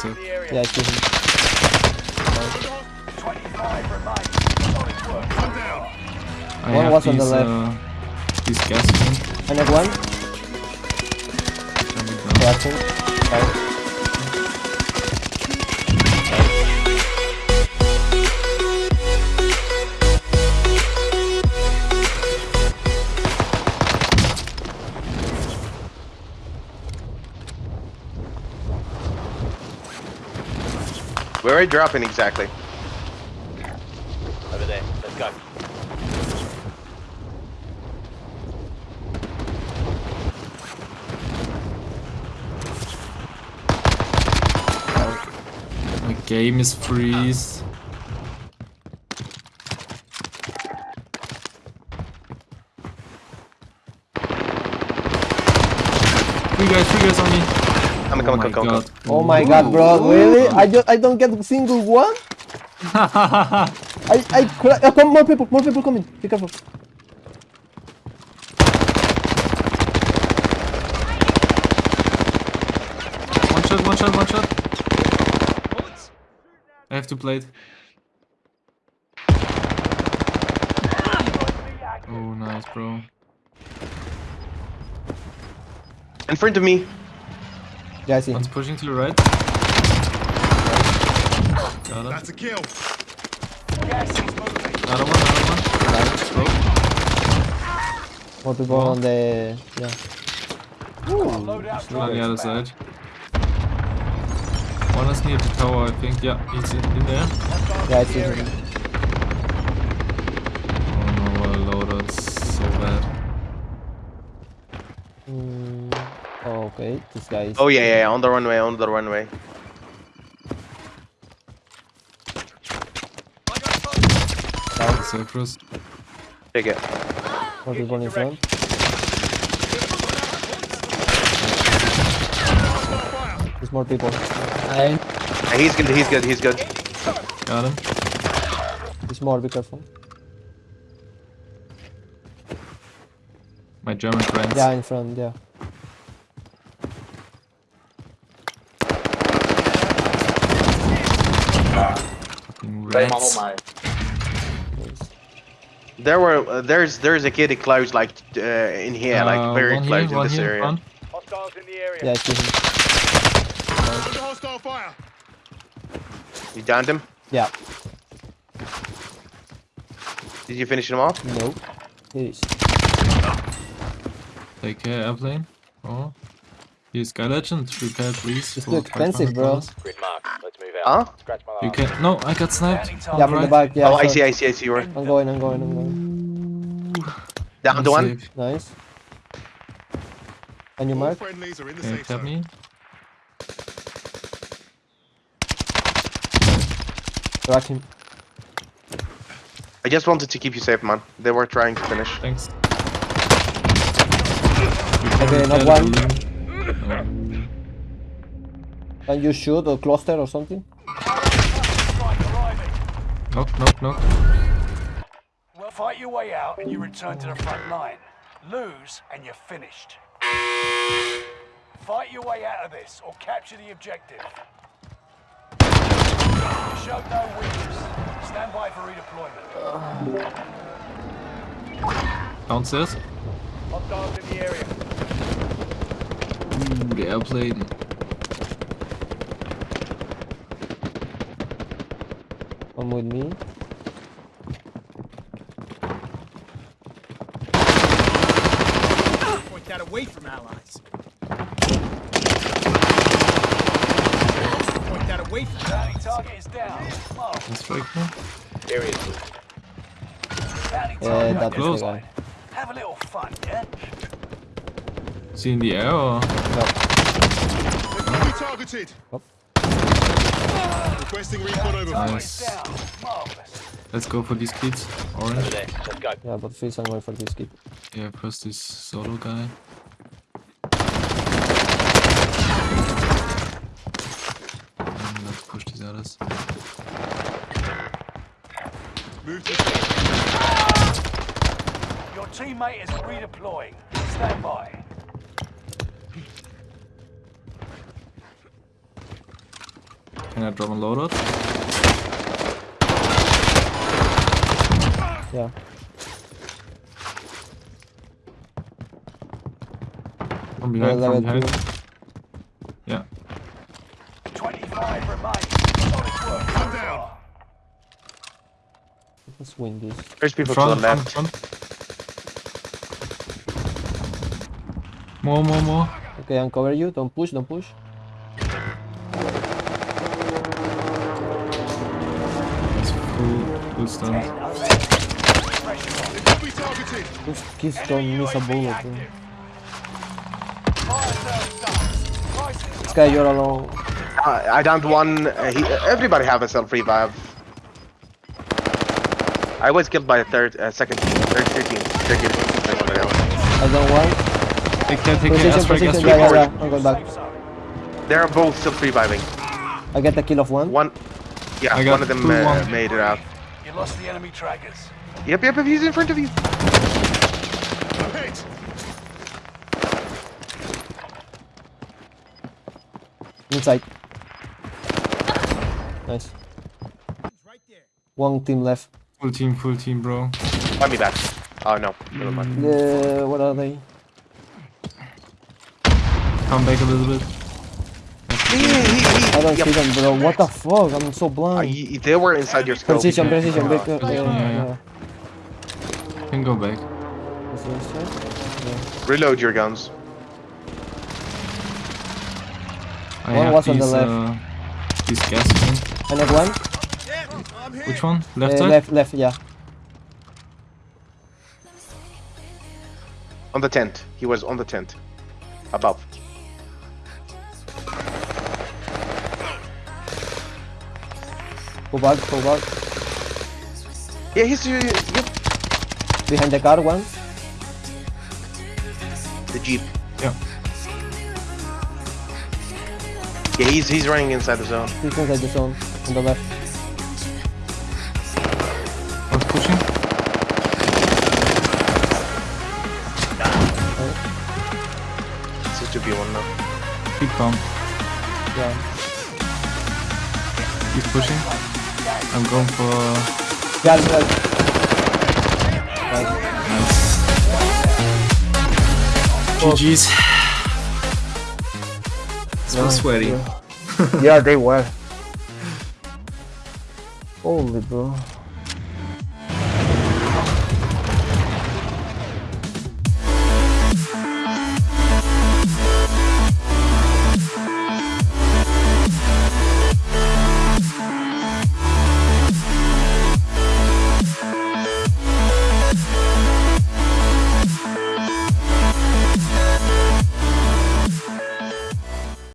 That's it. Yeah, I see him. 25 remain. One. I One have was on the left. uh, these gas things. I knock one. Jumping down. Crashing. Fine. Where are you dropping exactly? Over there. Let's go. My game is freeze. Come on, come on, come on, come Oh my god, bro, really? I just I don't get a single one. I I cra- oh, come more people, more people coming. Be careful. One shot, one shot, one shot. I have to play it. Oh, nice, bro. In front of me. Yeah, I see. him. One's pushing to the right. Got it. That's a kill. Gas is moving. Another one, another one. Nice, bro. More people on the yeah. Load out On the other side. One is near the tower, I think. Yeah, he's in, in there. Yeah, I see him. Oh no, our loader so bad. Mm, oh, this guy is. Oh yeah, yeah, yeah, on the runway, on the runway. Cypress. Take it. More people in front. There's more people. Uh, He's good, he's good, he's good. Got him. There's more. Be careful. My German friends. Yeah, in front. Yeah. Rats. Nice. There were, uh, there's, there's a kid close, like, uh, in here, Uh, like, very close here, in this here, area. front. Hostiles in the area. Yeah, I see him. Under hostile fire. You downed him? Yeah. Did you finish him off? No. Here is. Take care, airplane. Oh. Here's Sky Legend. Prepare, please. It's for too expensive, bro. $500. Grid mark. Let's move Huh? out. Scratch my You can. No, I got sniped. Yeah, from the Right. back. Yeah. oh, I saw- see, I see, I see. You're I'm going. I'm going. I'm going. down to one. Nice. And you All mark? friendlies are in the Can you safe tap me? Crack him. I just wanted to keep you safe, man. They were trying to finish. Thanks. Okay, not Repair one. building. Can you shoot or cluster or something? Strike arriving. Knock, knock, knock. Well, fight your way out and you return to the front line. Lose and you're finished. Fight your way out of this or capture the objective. You showed no weakness. Stand by for redeployment. Downstairs. Hostiles in the area. Mm, Ooh, the airplane. Come with me. Point that away from allies. Point that away from Bounty target is down. Mark. That's fake now. Area. Bounty Yeah, target that is the guy. Have a little fun, yeah? Is he in the air or? Enemy targeted. Up. Requesting recon overflight. Nice. Let's go for these kids. Orange. there. Let's go. Yeah, but first I'm going for this kid. Yeah, first this solo guy. And let's push these others. Move to Your teammate is redeploying. Stand by. Can I drop a loadout? Yeah. From behind, level from behind. two. Yeah. 25 remain. Solid work. Down. Let's win this. There's people Front, to the left. front, front. More, more, more. Okay, uncover you. Don't push, don't push. Full, full stun. They could be targeted. Those kids don't miss a bullet. bro. Fire sales done. Prices This guy, you're alone. Uh, I downed one. Uh, he, everybody have a self revive. I was killed by a third, uh, second, third, third team. Third team. I don't want. Take that, take Position, that. Aspect, Yeah, yeah, yeah. I'm back. They're both self reviving. I get the kill of one. One, yeah, I got one of them two, uh, one. made it out. You lost the enemy trackers. Yep, yep, yep, he's in front of you. Hit. Inside. Nice. Right there. One team left. Full team, full team, bro. Find me back. Oh no, never mind. Uh, what are they? Come back a little bit. He, he, he, I don't yep. see them, bro. What the fuck? I'm so blind. y- they were inside your scope. Precision, precision. Uh, Back, uh, yeah, yeah, yeah. Can go back. Is? Reload your guns. I One have was on the left. uh, these gas thing. I have one. Yeah, I'm here. Which one? Left Uh, side? left, left, yeah. On the tent. He was on the tent. Above. Go back, go back. Yeah, he's uh, yep. Behind the car, one. The jeep. Yeah. Yeah, he's he's running inside the zone. He's inside the zone. On the left. I was pushing. This is 2v1 now. Keep calm. Yeah. Keep pushing. I'm going for... Yeah, yeah. Nice. Nice. GG's. So Yeah, sweaty. yeah. yeah, they were. Holy bro.